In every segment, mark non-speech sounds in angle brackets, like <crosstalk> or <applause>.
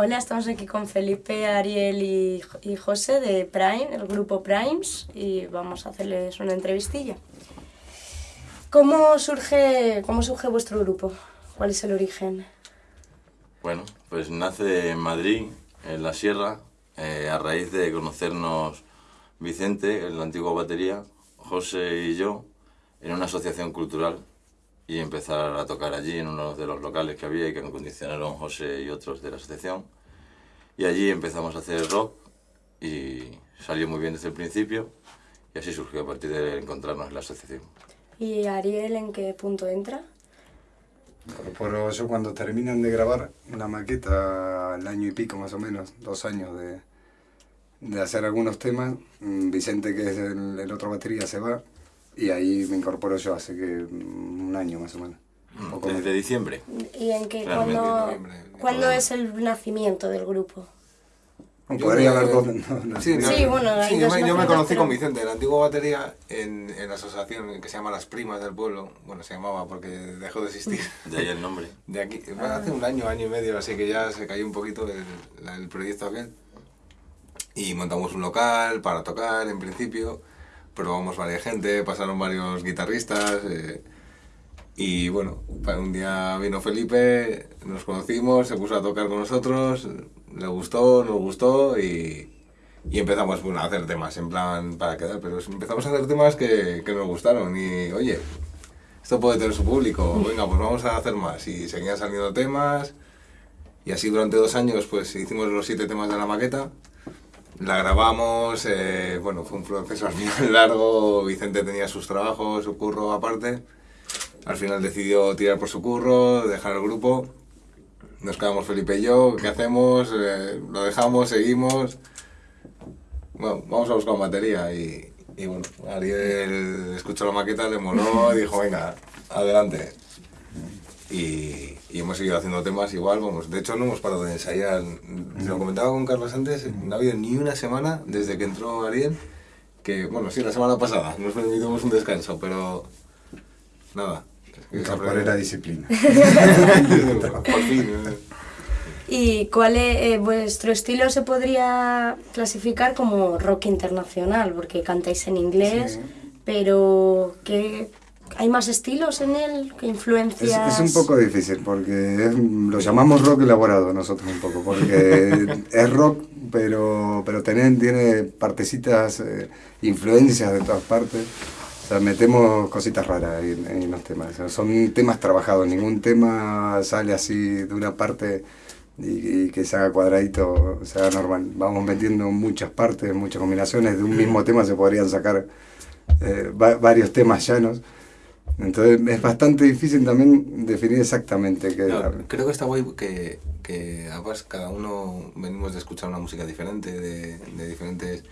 Hola, estamos aquí con Felipe, Ariel y, y José de Prime, el grupo Primes, y vamos a hacerles una entrevistilla. ¿Cómo surge, cómo surge vuestro grupo? ¿Cuál es el origen? Bueno, pues nace en Madrid, en la sierra, eh, a raíz de conocernos Vicente, el antiguo batería, José y yo, en una asociación cultural y empezar a tocar allí en uno de los locales que había y que me condicionaron José y otros de la asociación. Y allí empezamos a hacer rock y salió muy bien desde el principio y así surgió a partir de encontrarnos en la asociación. ¿Y Ariel en qué punto entra? Por yo cuando terminan de grabar la maqueta, el año y pico más o menos, dos años de, de hacer algunos temas, mm, Vicente que es el, el otro batería se va y ahí me incorporo yo hace que un año más o menos. Poco Desde más. diciembre. ¿Y en qué, cuándo, cuándo es el nacimiento del grupo? Podría haber dos. no, no. Sí, no, Sí, bueno, sí, yo, me, yo me conocí con Vicente, el antiguo batería, en, en la asociación que se llama Las Primas del Pueblo. Bueno, se llamaba porque dejó de existir. De ahí el nombre. <laughs> De aquí, bueno, hace un año, año y medio, así que ya se cayó un poquito el, el proyecto aquel. Y montamos un local para tocar en principio. Probamos varias gente, pasaron varios guitarristas. eh, y bueno, un día vino Felipe, nos conocimos, se puso a tocar con nosotros, le gustó, nos gustó y, y empezamos bueno, a hacer temas en plan para quedar, pero empezamos a hacer temas que, que nos gustaron y oye, esto puede tener su público, venga, pues vamos a hacer más. Y seguían saliendo temas y así durante dos años pues hicimos los siete temas de la maqueta. La grabamos, eh, bueno, fue un proceso al final <laughs> largo, Vicente tenía sus trabajos, su curro aparte. Al final decidió tirar por su curro, dejar el grupo. Nos quedamos Felipe y yo, ¿qué hacemos? Eh, lo dejamos, seguimos. Bueno, vamos a buscar batería y, y bueno, Ariel escuchó la maqueta, le moló dijo, venga, adelante. Y, y hemos seguido haciendo temas igual, vamos, de hecho no hemos parado de ensayar. Lo comentaba con Carlos antes, no ha habido ni una semana desde que entró Ariel, que bueno, sí, la semana pasada, nos permitimos un descanso, pero nada. Incorporé la disciplina. <laughs> Por fin. ¿Y cuál es eh, vuestro estilo se podría clasificar como rock internacional? Porque cantáis en inglés, Sí. pero ¿qué, ¿hay más estilos en él? ¿Qué Es, influencias? es un poco difícil porque es- lo llamamos rock elaborado nosotros un poco, porque <laughs> es rock, pero, pero tiene, tiene partecitas, eh, influencias de todas partes. O sea, metemos cositas raras en, en los temas. O sea, son temas trabajados, ningún tema sale así de una parte y, y que se haga cuadradito, se haga normal. Vamos metiendo muchas partes, muchas combinaciones. De un mismo tema se podrían sacar eh, va- varios temas llanos. Entonces es bastante difícil también definir exactamente qué Claro, creo que está guay que, que además cada uno venimos de escuchar una música diferente, de, de diferentes...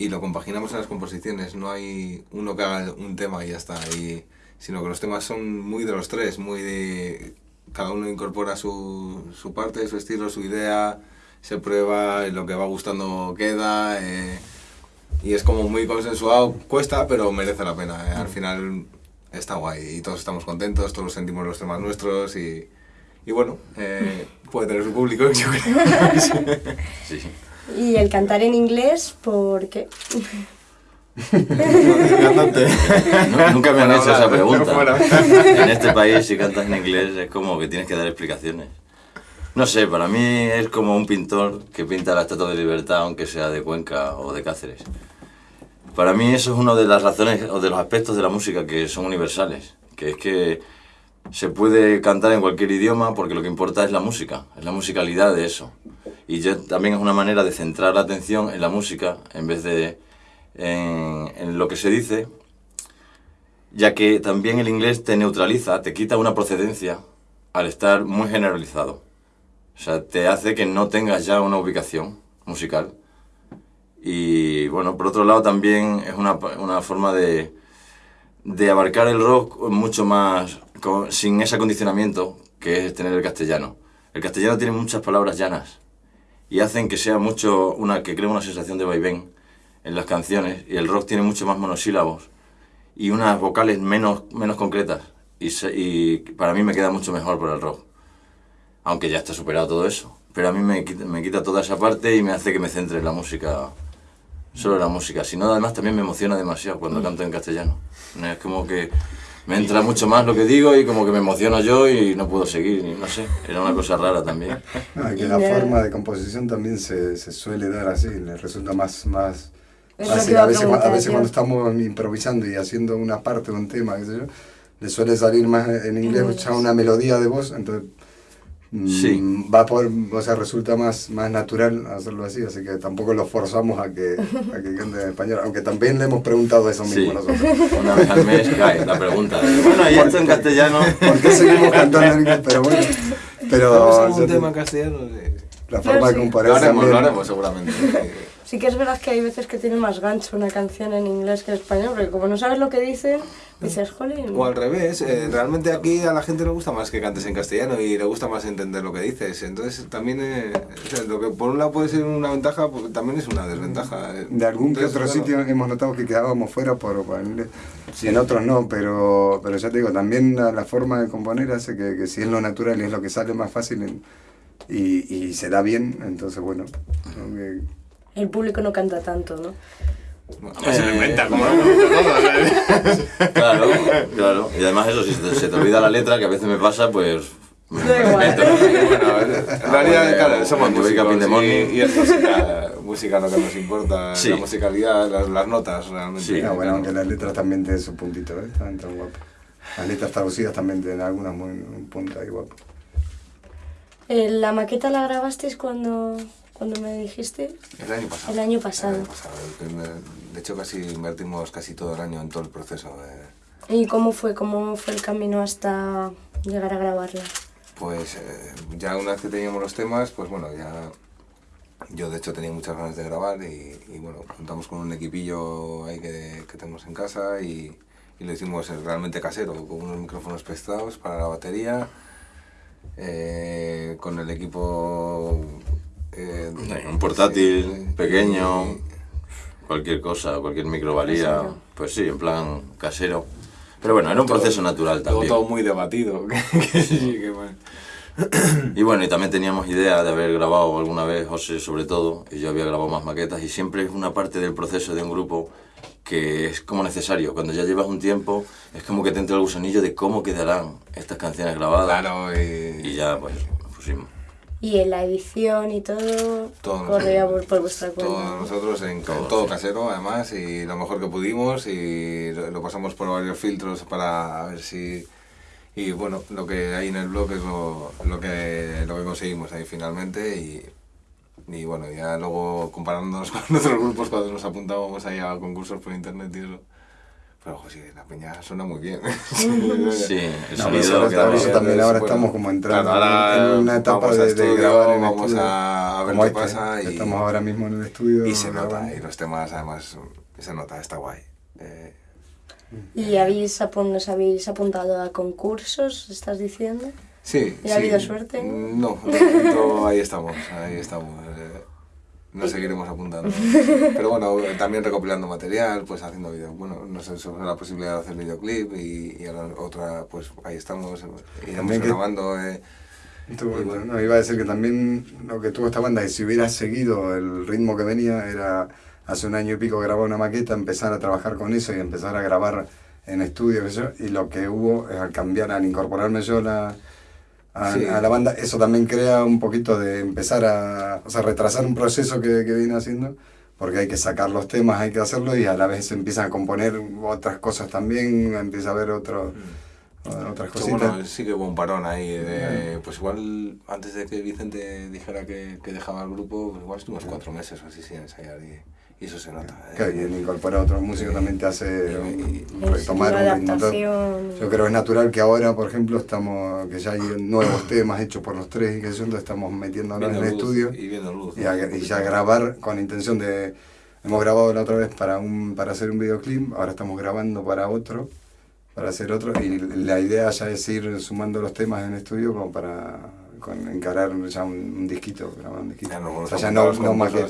Y lo compaginamos en las composiciones, no hay uno que haga un tema y ya está, y, sino que los temas son muy de los tres, muy de... Cada uno incorpora su, su parte, su estilo, su idea, se prueba, y lo que va gustando queda, eh, y es como muy consensuado, cuesta, pero merece la pena, eh, al final está guay y todos estamos contentos, todos sentimos los temas nuestros y, y bueno, eh, <laughs> puede tener su público, yo creo. Sí, sí. <laughs> Y el cantar en inglés, porque Cantante. <laughs> No, nunca me han hecho esa pregunta. En este país, si cantas en inglés, es como que tienes que dar explicaciones. No sé, para mí es como un pintor que pinta la Estatua de Libertad, aunque sea de Cuenca o de Cáceres. Para mí eso es una de las razones o de los aspectos de la música que son universales, que es que se puede cantar en cualquier idioma porque lo que importa es la música, es la musicalidad de eso. Y ya también es una manera de centrar la atención en la música en vez de en, en lo que se dice, ya que también el inglés te neutraliza, te quita una procedencia al estar muy generalizado. O sea, te hace que no tengas ya una ubicación musical. Y bueno, por otro lado también es una, una forma de, de abarcar el rock mucho más con- sin ese acondicionamiento que es tener el castellano. El castellano tiene muchas palabras llanas y hacen que sea mucho una que crea una sensación de vaivén en las canciones y el rock tiene mucho más monosílabos y unas vocales menos, menos concretas y, se- y para mí me queda mucho mejor por el rock aunque ya está superado todo eso pero a mí me me quita toda esa parte y me hace que me centre en la música, solo la música. Si no, además también me emociona demasiado cuando canto en castellano. Es como que me entra mucho más lo que digo y como que me emociono yo y no puedo seguir, y no sé, era una cosa rara también. <laughs> Ah, que la forma de composición también se, se suele dar así, le resulta más, más fácil. A veces, a veces cuando estamos improvisando y haciendo una parte de un tema, qué sé yo, le suele salir más en inglés, ya una melodía de voz, entonces mm, Sí. va por, o sea, resulta más, más natural hacerlo así, así que tampoco lo forzamos a que, a que cante en español, aunque también le hemos preguntado eso mismo Sí, nosotros. una vez al mes cae la pregunta. de, Bueno, y esto en castellano. ¿Por qué seguimos cantando en inglés? Pero bueno, pero ¿Vamos a algún te- tema en castellano? La forma de sí. componer Lo haremos, también- lo haremos seguramente. Sí que es verdad que hay veces que tiene más gancho una canción en inglés que en español, porque como no sabes lo que dicen, dices, jolín. O al revés, eh, realmente aquí a la gente le gusta más que cantes en castellano y le gusta más entender lo que dices. Entonces también, eh, o sea, lo que por un lado puede ser una ventaja, pues, también es una desventaja. De algún que Entonces, otro claro, sitio hemos notado que quedábamos fuera por, por el inglés. En otros no, pero, pero ya te digo, también la, la forma de componer hace que, que si es lo natural y es lo que sale más fácil en- y, y se da bien, entonces bueno. ¿no? Que- El público no canta tanto, ¿no? Además se lo Eh, inventa, como todo. Claro, claro. Y además eso, si se te, olvida la letra, que a veces me pasa, pues... Da igual. <laughs> bueno, en realidad, bueno, claro, somos músicos y, y es música, música lo que nos importa, Sí. la musicalidad, las, las notas realmente. Sí. ah, bueno, aunque las letras también tienen su puntito, ¿eh? Están tan guapas. Las letras traducidas también tienen algunas muy un punto ahí guapo. Eh, ¿La maqueta la grabasteis cuando, cuando me dijiste? El año pasado. El año pasado. El año pasado, que me- De hecho, casi invertimos casi todo el año en todo el proceso. de- ¿Y cómo fue? ¿Cómo fue el camino hasta llegar a grabarla? Pues eh, ya una vez que teníamos los temas, pues bueno, ya yo de hecho tenía muchas ganas de grabar y, y bueno, juntamos con un equipillo ahí que, que tenemos en casa y, y lo hicimos eh, realmente casero, con unos micrófonos prestados para la batería, eh, con el equipo... eh, Un portátil sí, pequeño, y- cualquier cosa, cualquier micro valía. Casero. Pues sí, en plan casero. Pero bueno, era un todo- proceso natural todo, también. todo muy debatido. <laughs> que sí, que bueno. Y bueno, y también teníamos idea de haber grabado alguna vez, José sobre todo, y yo había grabado más maquetas, y siempre es una parte del proceso de un grupo que es como necesario. Cuando ya llevas un tiempo, es como que te entra el gusanillo de cómo quedarán estas canciones grabadas. Claro, y, Y ya, pues, pusimos. Y en la edición y todo, Todo corría por, por vuestra cuenta. Todos nosotros en Todo, todo, sí. casero, además, y lo mejor que pudimos, y lo, lo pasamos por varios filtros para ver si... Y bueno, lo que hay en el blog es lo, lo, que, lo que conseguimos ahí finalmente, y, y bueno, ya luego comparándonos <laughs> con otros grupos cuando nos apuntábamos ahí a concursos por internet y eso. Pero ojo, sí, la peña suena muy bien. Sí, <laughs> el No, sonido pero eso- también ahora Bueno, estamos como entrando claro, ahora en una etapa de, de estudio, grabar en vamos estudio, a ver qué este, pasa que y- estamos ahora mismo en el estudio Y se nota, y los temas además se nota, está guay. Eh, ¿Y habéis, apun- os habéis apuntado a concursos, estás diciendo? sí. ¿Y ha sí. habido suerte? No, de momento ahí estamos, ahí estamos. eh, nos seguiremos apuntando. <laughs> Pero bueno, también recopilando material, pues haciendo vídeos. Bueno, no sé sobre la posibilidad de hacer videoclip y, y ahora otra, pues ahí estamos, iremos También que- grabando. eh, Estuvo- Y bueno. no, iba a decir que también lo que tuvo esta banda, y si hubiera seguido el ritmo que venía, era hace un año y pico grabar una maqueta, empezar a trabajar con eso y empezar a grabar en estudio, y lo que hubo es al cambiar, al incorporarme yo la, a, Sí. a la banda, eso también crea un poquito de empezar a, o sea, retrasar un proceso que, que viene haciendo, porque hay que sacar los temas, hay que hacerlo, y a la vez se empiezan a componer otras cosas también, empieza a haber otro, otras Pero cositas. bueno, sí que hubo un parón ahí. De, pues igual antes de que Vicente dijera que, que dejaba el grupo, pues igual estuvimos cuatro meses o así sin ensayar y, y eso se nota. ¿eh? Que bien incorporar a otro músico también te hace Y- Es retomar un ritmo. Yo creo que es natural que ahora, por ejemplo, estamos que ya hay nuevos temas hechos por los tres y que entonces estamos metiéndonos en Viendo el luz estudio Y viendo luz. y, a- y ya grabar con la intención de... Hemos grabado la otra vez para, un, para hacer un videoclip, ahora estamos grabando para otro, para hacer otro, y la idea ya es ir sumando los temas en estudio como para con- encarar ya un, un disquito, grabar un disquito. Ya no, o sea, <laughs> <laughs> ya no, no maqueta.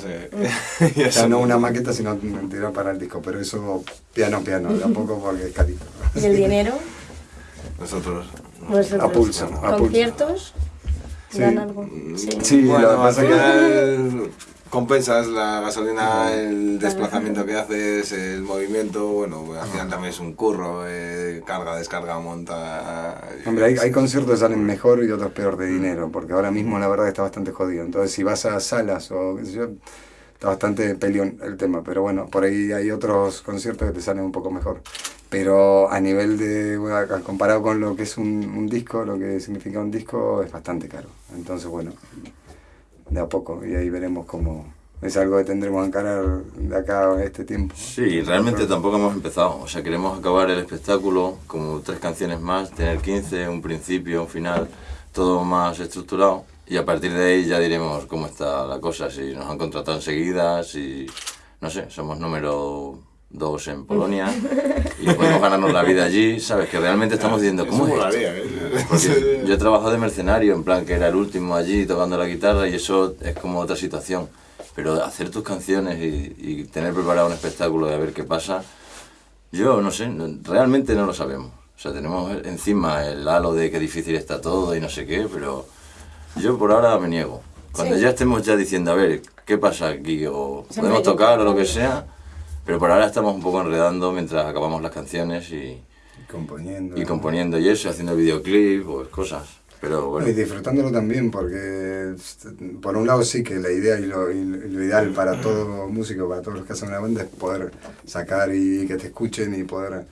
ya Ya son- no una maqueta, sino tirar para el disco, pero eso piano piano, de a poco porque es carito. ¿Y el dinero? Nosotros. Vosotros. A pulso. ¿Conciertos? Sí. dan algo. Sí. Sí, lo que pasa que- final <laughs> compensas la gasolina, el desplazamiento que haces, el movimiento, bueno, al final también es un curro, eh, carga, descarga, monta... Hombre, hay, hay conciertos que salen mejor y otros peor de dinero, porque ahora mismo la verdad está bastante jodido. Entonces, si vas a salas o qué sé yo, está bastante peleón el tema. Pero bueno, por ahí hay otros conciertos que te salen un poco mejor. Pero a nivel de, bueno, comparado con lo que es un, un disco, lo que significa un disco, es bastante caro. Entonces, bueno, de a poco. Y ahí veremos cómo es algo que tendremos que encarar de acá a este tiempo. Sí, realmente tampoco hemos empezado. O sea, queremos acabar el espectáculo como tres canciones más, tener 15, un principio, un final, todo más estructurado. Y a partir de ahí ya diremos cómo está la cosa, si nos han contratado enseguida, si, no sé, somos número dos en Polonia y podemos ganarnos la vida allí, ¿sabes? Que realmente estamos diciendo, ¿cómo es esto? ¿eh? Porque yo he trabajado de mercenario, en plan que era el último allí tocando la guitarra y eso es como otra situación. Pero hacer tus canciones y, y tener preparado un espectáculo y a ver qué pasa, yo no sé, realmente no lo sabemos. O sea, tenemos encima el halo de qué difícil está todo y no sé qué, pero yo por ahora me niego. Cuando Sí. ya estemos ya diciendo, a ver, ¿qué pasa aquí? O podemos tocar o lo que sea, pero por ahora estamos un poco enredando mientras acabamos las canciones y, Componiendo. y componiendo y eso, haciendo videoclip o cosas. Pero bueno. Y disfrutándolo también, porque por un lado sí que la idea y lo, y lo ideal para todo músico, para todos los que hacen una banda, es poder sacar y que te escuchen y poder,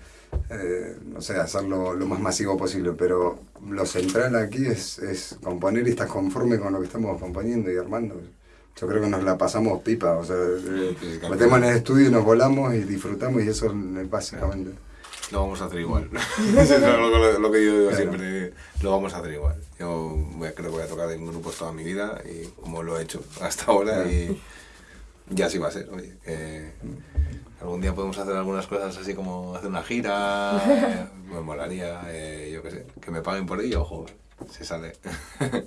eh, no sé, hacerlo lo más masivo posible. Pero lo central aquí es, es componer y estar conforme con lo que estamos componiendo y armando. Yo creo que nos la pasamos pipa, o sea, eh, sí, metemos en el estudio y nos volamos y disfrutamos y eso es básicamente. Lo vamos a hacer igual. <laughs> Eso es lo, lo- lo que yo digo Claro. siempre. Lo vamos a hacer igual. Yo voy creo que voy a tocar en grupos toda mi vida y como lo he hecho hasta ahora y ya así va a ser. Oye, algún día podemos hacer algunas cosas así como hacer una gira. eh, <laughs> me molaría, eh, yo qué sé, que me paguen por ello, ojo, se sale. <laughs>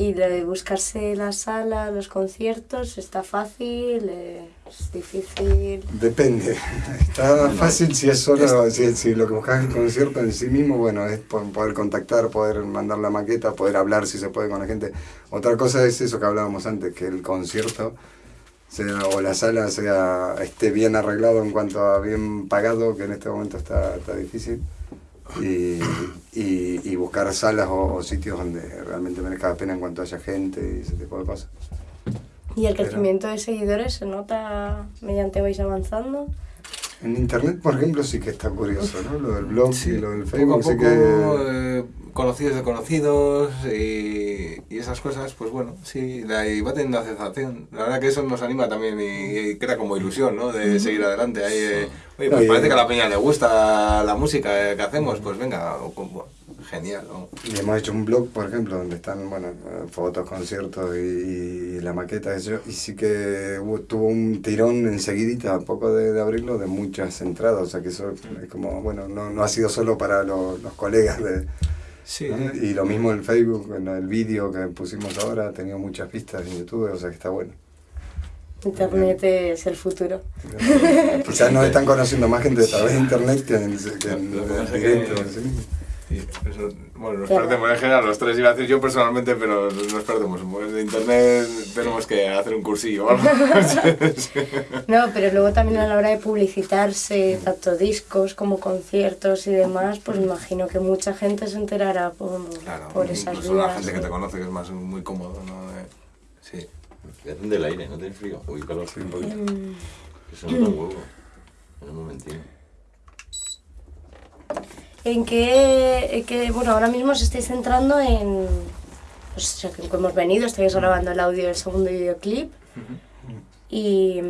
Y de buscarse la sala, los conciertos, está fácil, es difícil. Depende. <laughs> Está fácil si es solo, si, si lo que buscas el concierto en sí mismo, bueno, es po- poder contactar, poder mandar la maqueta, poder hablar si se puede con la gente. Otra cosa es eso que hablábamos antes, que el concierto sea, o la sala sea, esté bien arreglado en cuanto a bien pagado, que en este momento está, está difícil. Y, y, y buscar salas o, o sitios donde realmente merezca la pena en cuanto haya gente y ese tipo de cosas. ¿Y el Pero- crecimiento de seguidores se nota mediante vais avanzando? En internet, por ejemplo, sí que está curioso, ¿no? Lo del blog y lo del poco a Facebook, sí poco, que... eh, conocidos de conocidos y, y esas cosas, pues bueno, sí, la, y va teniendo aceptación. La verdad que eso nos anima también y, y crea como ilusión, ¿no? De seguir adelante. Ahí, eh, oye, pues parece que a la peña le gusta la música eh, que hacemos, pues venga, o- o- genial, ¿no? Y hemos hecho un blog, por ejemplo, donde están, bueno, fotos, conciertos y, y la maqueta, eso, y sí que hubo- tuvo un tirón enseguidita, a poco de, de abrirlo, de muchas entradas, o sea que eso es como, bueno, no, no ha sido solo para lo- los colegas de... Sí, ¿no? Y lo mismo el Facebook, en el vídeo que pusimos ahora, ha tenido muchas vistas en YouTube, o sea que está bueno. Internet es el futuro. Quizás nos están conociendo más gente a través de internet que en, que en que que- sí. Sí, eso- bueno, nos perdemos en general, los tres iba a decir yo personalmente, pero nos perdemos. De internet tenemos que hacer un cursillo o algo. <laughs> <laughs> No, pero luego también a la hora de publicitarse, tanto discos como conciertos y demás, pues imagino que mucha gente se enterará por, Claro, por esas incluso la gente que te conoce que es más muy cómodo, ¿no? Eh, sí. Hacen del aire, ¿no tiene frío? Uy, calor. Sí, un poquito. Que se nota un huevo. En un momentito. ¿En qué, en qué- bueno, ahora mismo os estáis centrando en, pues, o sea, que hemos venido, estáis grabando el audio del segundo videoclip y,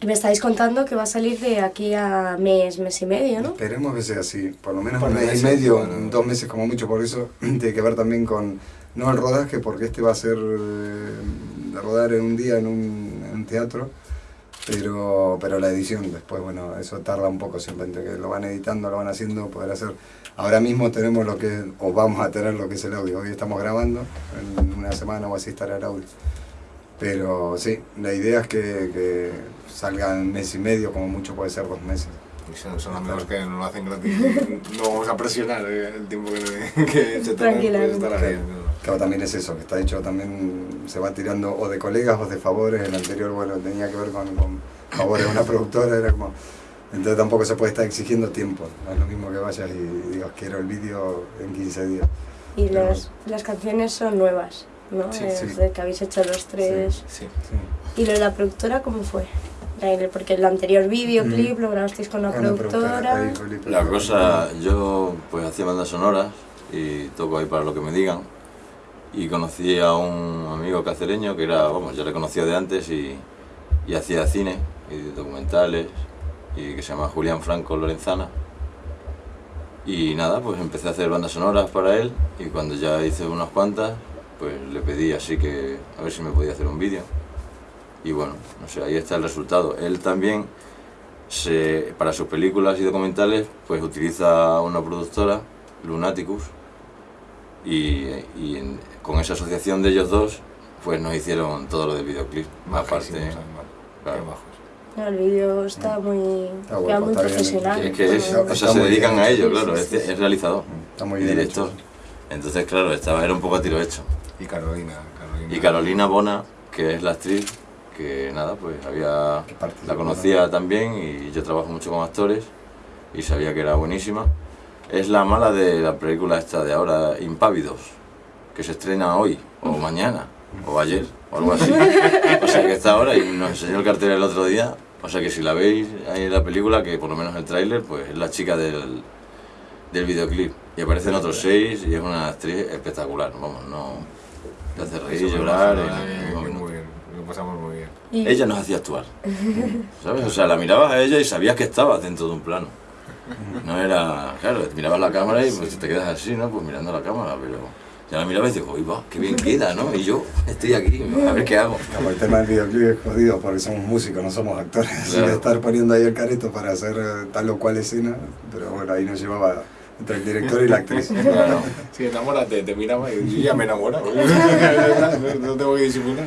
y me estáis contando que va a salir de aquí a mes, mes y medio, ¿no? Esperemos que sea así, por lo menos un mes y medio, bueno. dos meses como mucho, por eso <clears throat> tiene que ver también con, no el rodaje, porque este va a ser eh, de rodar en un día en un, en un teatro, pero, pero la edición después, bueno, eso tarda un poco siempre, entre que lo van editando, lo van haciendo, poder hacer. Ahora mismo tenemos lo que, o vamos a tener lo que es el audio, hoy estamos grabando, en una semana o así estará el audio. Pero sí, la idea es que, que salga en mes y medio, como mucho puede ser dos meses. Son, son amigos que no lo hacen gratis. <laughs> No vamos a presionar eh, el tiempo que, que se tenga, Tranquilamente. estará bien. ¿no? Claro, también es eso, que está hecho también, se va tirando o de colegas o de favores. El anterior, bueno, tenía que ver con, con favores de una <laughs> productora, era como... Entonces tampoco se puede estar exigiendo tiempo. No es lo mismo que vayas y digas, quiero el vídeo en 15 días. Y los, las canciones son nuevas, ¿no? Sí, es sí. de que habéis hecho los tres. Sí. Sí. ¿Y lo de la productora cómo fue? Porque el anterior videoclip lo grabasteis con la productora. Felipe. La cosa, yo pues hacía bandas sonoras y toco ahí para lo que me digan. Y conocí a un amigo cacereño que era, vamos, ya le conocía de antes y, y hacía cine y documentales y que se llama Julián Franco Lorenzana. Y nada, pues empecé a hacer bandas sonoras para él y cuando ya hice unas cuantas, pues le pedí así que a ver si me podía hacer un vídeo. Y bueno, no sé, ahí está el resultado. Él también se, para sus películas y documentales pues utiliza una productora, Lunaticus, y, y en- con esa asociación de ellos dos pues nos hicieron todo lo del videoclip. Aparte, además. claro. No, el vídeo está muy, Está guapo, muy está bien. profesional. es que es, todo. o sea, se dedican bien a ello, claro, sí, es, sí. es realizador Está muy y bien director. hecho. Entonces, claro, estaba, era un poco a tiro hecho. Y Carolina. Carolina. Y Carolina Bona, que es la actriz, que nada, pues había la conocía también y yo trabajo mucho con actores y sabía que era buenísima. Es la mala de la película esta de ahora, Impávidos, que se estrena hoy, o mañana, o ayer, o algo así. <laughs> O sea que está ahora y nos enseñó el cartel el otro día. O sea que si la veis ahí en la película, que por lo menos el tráiler, pues es la chica del, del videoclip. Y aparecen otros seis y es una actriz espectacular, vamos, no... Te hace reír, llorar. minuto. Muy bien. Lo pasamos muy bien. Y- Ella nos hacía actuar. ¿Sabes? O sea, la mirabas a ella y sabías que estabas dentro de un plano. No era. Claro, mirabas la cámara y pues te quedas así, ¿no? Pues mirando la cámara, pero. Ya la mirabas y dices, uy, va, qué bien queda, ¿no? Y yo estoy aquí, a ver qué hago. Como el tema del videoclip es jodido porque somos músicos, no somos actores. <laughs> Así Claro. que estar poniendo ahí el careto para hacer eh, tal o cual escena, pero bueno, ahí nos llevaba entre el director y la actriz. Claro. Sí, enamórate, te miraba y yo ya me enamoro. no, tengo que disimular.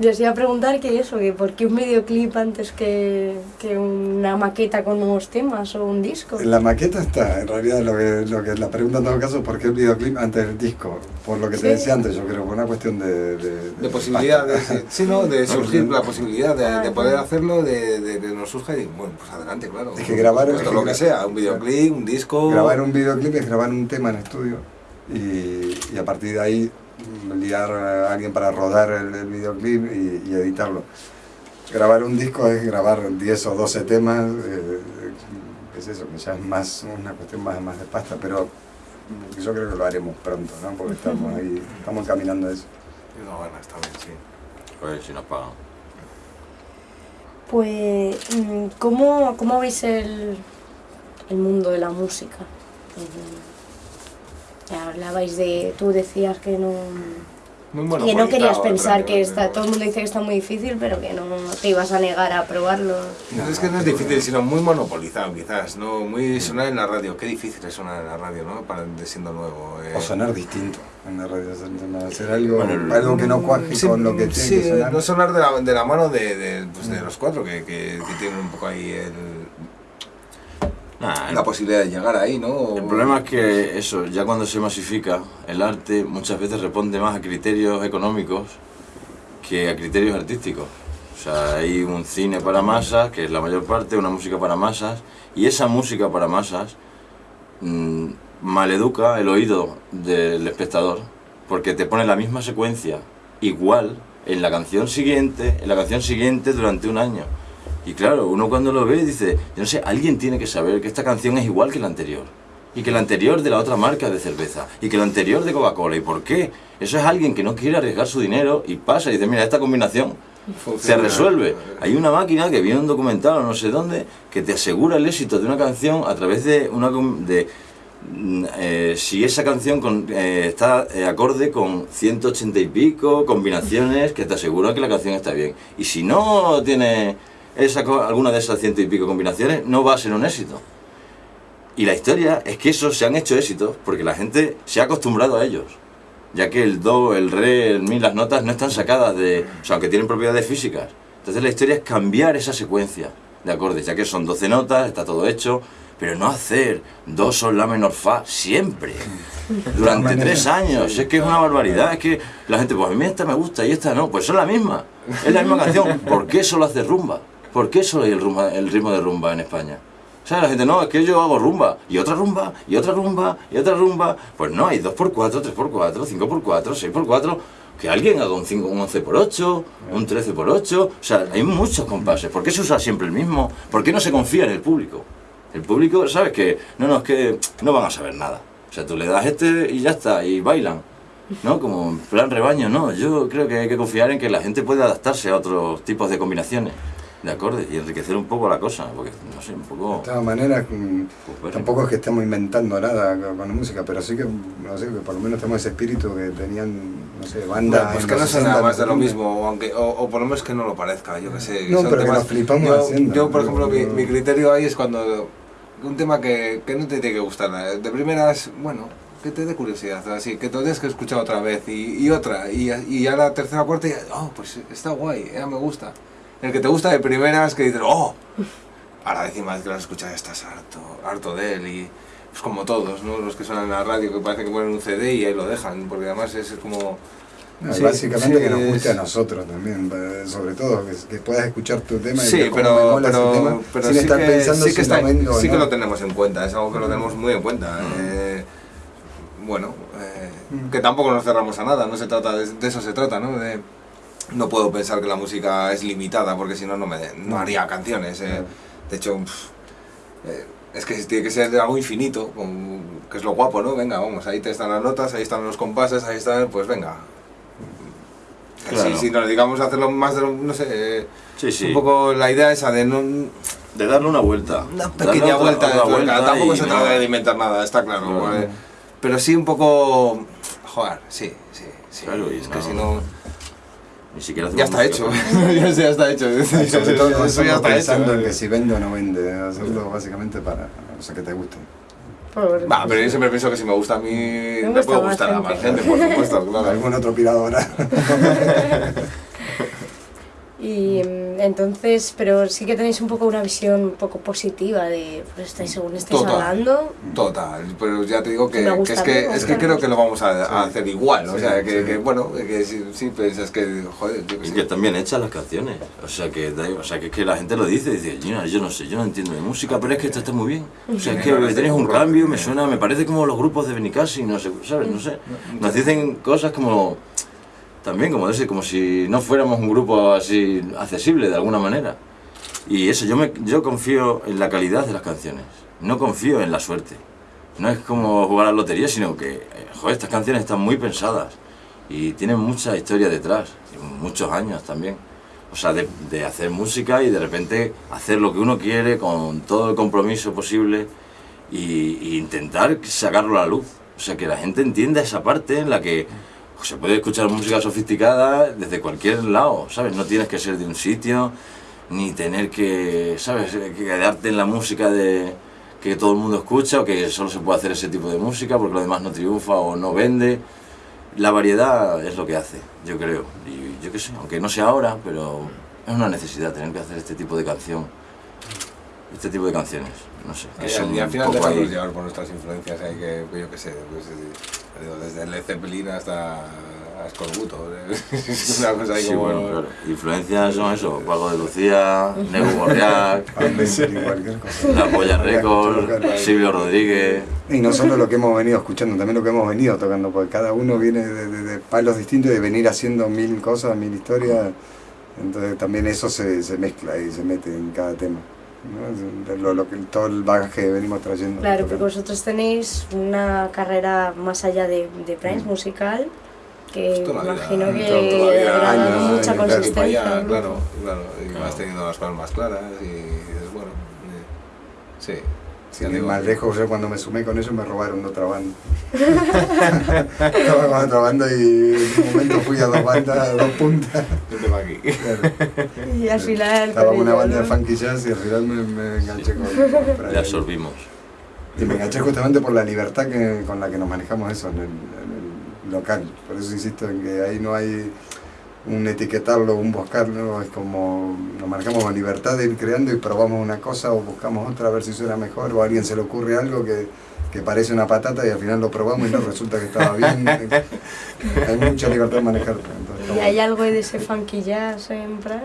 Yo os iba a preguntar que eso, que por qué un videoclip antes que, que una maqueta con nuevos temas o un disco. La maqueta está, en realidad lo que, lo que la pregunta en todo caso, ¿por qué el videoclip antes del disco? Por lo que te Sí. decía antes, yo creo, por una cuestión de... De, De posibilidad, de, sí, ¿no? de surgir la posibilidad de, de poder hacerlo, de, que nos surja y bueno, pues adelante, claro. Es que grabar- Pues es que lo que sea, un videoclip, un disco. Grabar un videoclip es grabar un tema en estudio y, y a partir de ahí liar a alguien para rodar el, el videoclip y, y editarlo. Grabar un disco es grabar 10 o 12 temas, eh, es eso, que ya es más una cuestión más, más de pasta, pero yo creo que lo haremos pronto, ¿no? porque estamos ahí, estamos caminando a eso. No, bueno, está bien, sí. Pues si nos pagan. Pues, mm, ¿cómo, cómo veis el, el mundo de la música? Ya hablabais de, tú decías que no, Muy que no querías pensar que está, ¿no? todo el mundo dice que está muy difícil, pero que no te ibas a negar a probarlo. No, es que no es difícil, sino muy monopolizado quizás, ¿no? Muy sonar en la radio. Qué difícil es sonar en la radio, ¿no? Para de siendo nuevo. eh. O sonar distinto en la radio, hacer- hacer algo, Bueno, algo que no cuaje Sí, con lo que tiene sí, que sonar. no sonar de la, de la mano de, de, pues, de los cuatro que, que, que tienen un poco ahí el, Nah, el, la posibilidad de llegar ahí, ¿no? el problema es que eso, ya cuando se masifica, el arte muchas veces responde más a criterios económicos que a criterios artísticos. O sea, hay un cine para masas, que es la mayor parte, una música para masas, y esa música para masas mm, maleduca el oído del espectador, porque te pone la misma secuencia, igual, en la canción siguiente, en la canción siguiente durante un año. Y claro, uno cuando lo ve dice, yo no sé, alguien tiene que saber que esta canción es igual que la anterior. Y que la anterior de la otra marca de cerveza. Y que la anterior de Coca-Cola. ¿Y por qué? Eso es alguien que no quiere arriesgar su dinero y pasa y dice, mira, esta combinación se resuelve. Hay una máquina que viene un documental o no sé dónde que te asegura el éxito de una canción a través de una de mm, eh, si esa canción con- eh, está eh, acorde con 180 y pico combinaciones que te aseguran que la canción está bien. Y si no tiene esa, co- alguna de esas ciento y pico combinaciones, no va a ser un éxito. Y la historia es que esos se han hecho éxitos porque la gente se ha acostumbrado a ellos. Ya que el do, el re, el mi, las notas no están sacadas de. O sea, aunque tienen propiedades físicas. Entonces la historia es cambiar esa secuencia de acordes, ya que son 12 notas, está todo hecho, pero no hacer do, sol, la menor, fa siempre. <laughs> Durante tres años. Es que es una barbaridad. Es que la gente, pues a mí esta me gusta y esta no. Pues son la misma. Es la misma canción. ¿Por qué solo hace rumba? ¿Por qué solo hay el, rumba, el ritmo de rumba en España? O sea, la gente, no, es que yo hago rumba, y otra rumba, y otra rumba, y otra rumba. Pues no, hay 2x4, 3x4, 5x4, 6x4. Que alguien haga un, 5, un 11x8, un 13x8. O sea, hay muchos compases. ¿Por qué se usa siempre el mismo? ¿Por qué no se confía en el público? El público, ¿sabes? Que no, no, es que no van a saber nada. O sea, tú le das este y ya está, y bailan. ¿No? Como plan rebaño, no. Yo creo que hay que confiar en que la gente puede adaptarse a otros tipos de combinaciones de acordes y enriquecer un poco la cosa, porque no sé, un poco... De todas maneras, mm, Pues, tampoco es que estemos inventando nada con la música, pero sí que, no sé, que por lo menos tenemos ese espíritu que tenían, no sé, bandas... Bueno, pues que no sea 60, nada más de lo 70. mismo, o, aunque, o, o por lo menos que no lo parezca, yo que sé. No, son pero que nos flipamos yo, haciendo, Yo, por ejemplo, mi, criterio ahí es cuando un tema que, que no te tiene que gustar. De primeras, bueno, que te dé curiosidad, así, que te lo tienes que escuchar otra vez y, y otra, y, y ya la tercera o cuarta, y, oh, pues está guay, ya me gusta. El que te gusta de primeras, que dices, oh, a la décima vez que lo has escuchado ya estás harto, harto de él y pues como todos, ¿no? Los que suenan en la radio que parece que ponen un CD y ahí lo dejan, porque además es como... Sí, básicamente sí, que nos guste a nosotros también, eh, sobre todo, que, que puedas escuchar tu tema y Sí, cómo me pero, tema, pero, pero sin sí, estar que, pensando sí, si que, está- lo sí que lo tenemos en cuenta, es algo que lo tenemos muy en cuenta. eh, bueno, eh, Mm. que tampoco nos cerramos a nada, no se trata de, de eso se trata, ¿no? De, no puedo pensar que la música es limitada porque si no no me no haría canciones. eh. De hecho, eh, es que tiene que ser algo infinito, que es lo guapo, ¿no? Venga, vamos, ahí te están las notas, ahí están los compases, ahí están, pues venga. Claro. Si, si nos dedicamos a hacerlo más de lo, no sé, eh, Sí, sí. un poco la idea esa de no, De darle una vuelta. una pequeña vuelta, de otra vuelta tampoco se trata de inventar nada, está claro. Pero sí un poco, joder, sí, sí, sí. Claro, y es que no- si no, Ni siquiera ya está hecho, <laughs> ya ya está hecho. <laughs> Sobre todo Eso ya está pensando hecho. en que si vende o no vende, hacerlo básicamente para o sea, que te guste. Va, pero yo siempre pienso que si me gusta a mí, me, gusta puede más gustar a más gente, por supuesto, <laughs> claro. Algún otro piradora. Y mm, entonces, pero sí que tenéis un poco una visión un poco positiva de, pues estáis, según estáis Total. hablando, Total, pero ya te digo que, que gusta, es que, es que creo que lo vamos a, a hacer igual, o Sí, sea, que, sí. que, bueno, que si, si piensas que, joder, yo que Y sé. que están bien hechas las canciones. O sea, que, o sea, que es que la gente lo dice, dice, "Gina, yo no sé, yo no entiendo de música, pero es que esto está muy bien. O sea, es que tenéis un cambio, me suena, me parece como los grupos de Benicassi, no sé, ¿sabes? No sé. Nos dicen cosas como, también como, ese, como si no fuéramos un grupo así accesible de alguna manera. Y eso, yo, me, yo confío en la calidad de las canciones, no confío en la suerte. No es como jugar a la lotería, sino que, eh, joder, estas canciones están muy pensadas y tienen mucha historia detrás, muchos años también. O sea, de, de hacer música y de repente hacer lo que uno quiere con todo el compromiso posible y, y intentar sacarlo a la luz. O sea, que la gente entienda esa parte en la que se puede escuchar música sofisticada desde cualquier lado, ¿sabes? No tienes que ser de un sitio, ni tener que, ¿sabes? Que quedarte en la música de que todo el mundo escucha o que solo se puede hacer ese tipo de música porque lo demás no triunfa o no vende. La variedad es lo que hace, yo creo. Y yo qué sé, aunque no sea ahora, pero es una necesidad tener que hacer este tipo de canción. Este tipo de canciones, no sé. Que Y son al, y al final dejarnos ahí- llevar por nuestras influencias, hay que, pues yo qué sé, pues, eh, desde Led Zeppelin hasta a Scorbuto, <laughs> es una cosa ahí Sí, como... bueno, claro. Influencias son eso, Paco de Lucía, Nego Borriac. <laughs> La Polla Record, Claro. Silvio Rodríguez. Y no solo lo que hemos venido escuchando, también lo que hemos venido tocando, porque cada uno viene de, de- de palos distintos y de venir haciendo mil cosas, mil historias. Entonces también eso se, se mezcla y se mete en cada tema. ¿No? Lo, lo que, todo el bagaje que venimos trayendo. claro, porque vosotros tenéis una carrera más allá de, de Prince musical, que Toda la vida, imagino que habrá años, mucha años, Y para consistencia. allá, ¿no? claro, claro, y Claro. vas teniendo las más claras y dices, bueno, eh, sí. Ir digo, más lejos, yo cuando me sumé con ellos me robaron de otra banda. <laughs> Estaba con otra banda y en un momento fui a dos bandas, a dos puntas. Yo tengo aquí. Y al final... Estaba con una banda de ¿no? funky jazz y al final me, me enganché con, <laughs> con Le absorbimos. Y me enganché justamente por la libertad que, con la que nos manejamos eso en el, en el local. Por eso insisto en que ahí no hay un etiquetarlo, un buscarlo, es como nos marcamos la libertad de ir creando y probamos una cosa o buscamos otra a ver si suena mejor o a alguien se le ocurre algo que, que parece una patata y al final lo probamos y no resulta que estaba bien. <laughs> hay mucha libertad de manejar. entonces, ¿Y hay algo de ese funky jazz en Prime?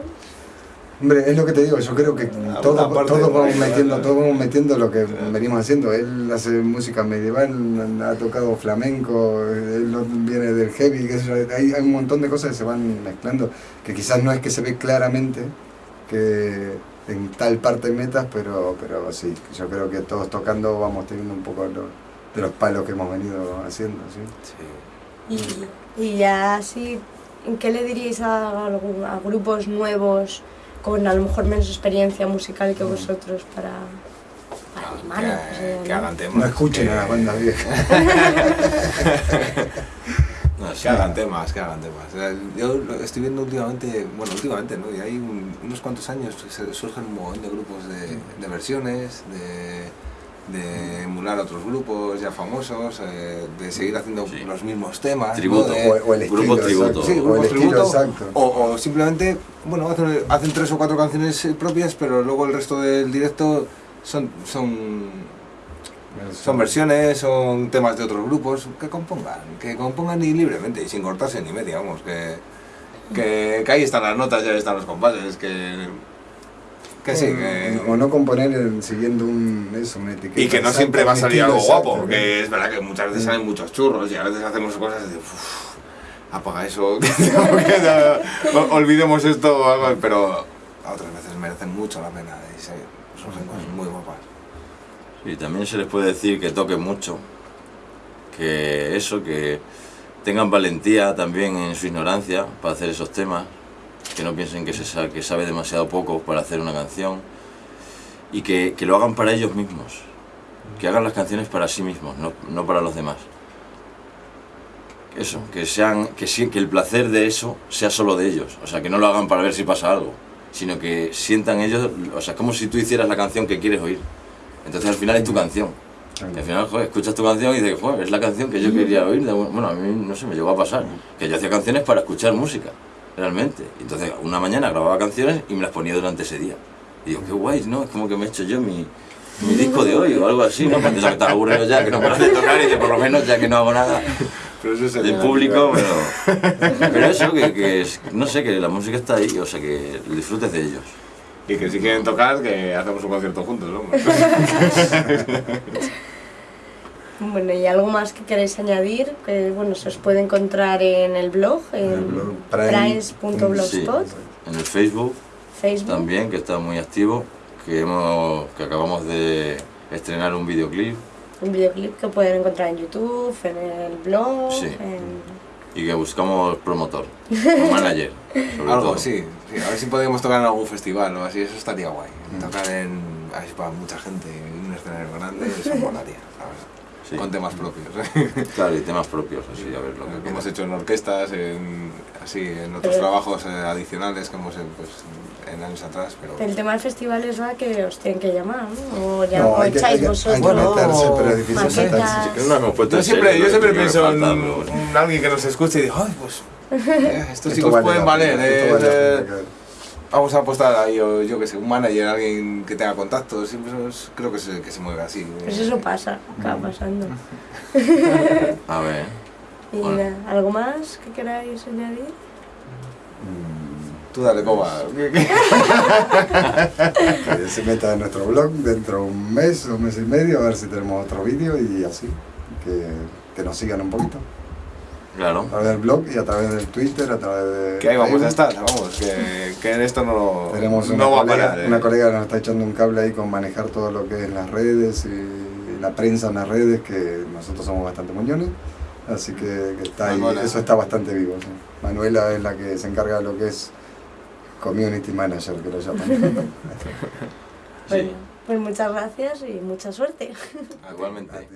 Hombre, es lo que te digo, yo creo que todos, todos vamos metiendo, todos vamos metiendo lo que venimos haciendo. Él hace música medieval, ha tocado flamenco, él viene del heavy, qué sé yo, hay, hay un montón de cosas que se van mezclando, que quizás no es que se ve claramente que en tal parte metas, pero, pero sí, yo creo que todos tocando vamos teniendo un poco lo- de los palos que hemos venido haciendo. ¿sí? Sí. Y, y ya así, ¿en qué le diríais a, a grupos nuevos con a lo mejor menos experiencia musical que vosotros para, para animarlos? que, o sea, que ¿no? hagan temas. No escuchen que- a las bandas viejas. <laughs> No. Que hagan temas, que hagan temas. Sea, Yo lo estoy viendo últimamente, bueno, últimamente, ¿no? Y hay un- unos cuantos años surgen un montón de grupos de, de versiones, de, de emular a otros grupos ya famosos, eh, de seguir haciendo Sí. los mismos temas. ¿no? Tributo. De- O, o el Grupo estilo, tributo. Sí, o el grupos estilo tributo. exacto. O, o simplemente, bueno, hacen, hacen tres o cuatro canciones propias, pero luego el resto del directo son, son, son versiones, son temas de otros grupos, que compongan, que compongan y libremente, y sin cortarse ni media, vamos, que, que, que ahí están las notas, ya están los compases, que, que sí, que... O no componer en- siguiendo un, eso, una etiqueta. Y que no exacta, siempre va a salir algo exacto, guapo, ¿no? que es verdad que muchas veces salen muchos churros y a veces hacemos cosas de "Uf, apaga eso, <laughs> <laughs> que no- olvidemos esto, o algo", pero otras veces merecen mucho la pena y se- son cosas muy guapas. Y también se les puede decir que toquen mucho, que eso, que tengan valentía también en su ignorancia para hacer esos temas, que no piensen que se sa- que sabe demasiado poco para hacer una canción y que, que lo hagan para ellos mismos, que hagan las canciones para sí mismos, no, no para los demás. Eso, que, sean, que, que el placer de eso sea solo de ellos, o sea, que no lo hagan para ver si pasa algo, sino que sientan ellos, o sea, es como si tú hicieras la canción que quieres oír. Entonces al final es tu canción. Y al final, joder, escuchas tu canción y dices, joder, es la canción que yo quería oír. Bueno, a mí no sé, me llegó a pasar. Que yo hacía canciones para escuchar música, realmente. Entonces, una mañana grababa canciones y me las ponía durante ese día. Y digo, qué guay, ¿no? Es como que me he hecho yo mi, mi disco de hoy o algo así, ¿no? Cuando ya que estás aburrido ya, que no paras de tocar y que por lo menos ya que no hago nada Pero eso del público, pero, pero eso, que, que es- no sé, que la música está ahí, o sea, que disfrutes de ellos. Y que si quieren tocar, que hacemos un concierto juntos, ¿no? <laughs> Bueno, y algo más que queréis añadir, que bueno, se os puede encontrar en el blog, en blog, Prime. primes.blogspot, En el Facebook Facebook. también, que está muy activo, que, hemos, que acabamos de estrenar un videoclip Un videoclip que pueden encontrar en YouTube, en el blog, Sí. en... y que buscamos promotor, un <laughs> manager. sobre Algo, todo. sí, sí. A ver si podemos tocar en algún festival o así, eso estaría guay. Tocar en. Así para mucha gente, en un escenario grande, eso <laughs> molaría, ¿sabes? Sí. Con temas propios. <laughs> Claro, y temas propios, así, a ver lo que que hemos hecho en orquestas, en, así, en otros Pero- trabajos eh, adicionales que hemos hecho pues, en años atrás. Pero El tema del festival es va que os tienen que llamar, ¿no? O, ya, No, hay que, echáis que- hay vosotros. que meterse, pero es difícil meterse. No yo siempre, yo pienso en, alguien que nos escuche y digo, ay, pues <laughs> eh, estos Esto chicos vale pueden valer. eh, Vamos a apostar ahí, o yo que sé, un manager, alguien que tenga contactos, siempre es- creo que se, que se mueve así. Pues eso pasa, acaba pasando. <laughs> A ver, Y Bueno. nada, ¿algo más que queráis añadir? Tú dale, coba. <laughs> <laughs> que se meta en nuestro blog dentro de un mes o un mes y medio a ver si tenemos otro vídeo y así que, que nos sigan un poquito claro. a través del blog y a través del Twitter a través de Que ahí vamos a estar, vamos, que, que en esto no, tenemos una, no va a colega, parar. eh. una colega que nos está echando un cable ahí con manejar todo lo que es las redes y la prensa en las redes que nosotros somos bastante moñones así que, que está ahí, Manuela. eso está bastante vivo sí. Manuela es la que se encarga de lo que es community manager que lo llaman <laughs> Bueno, pues muchas gracias y mucha suerte. Igualmente. A ti.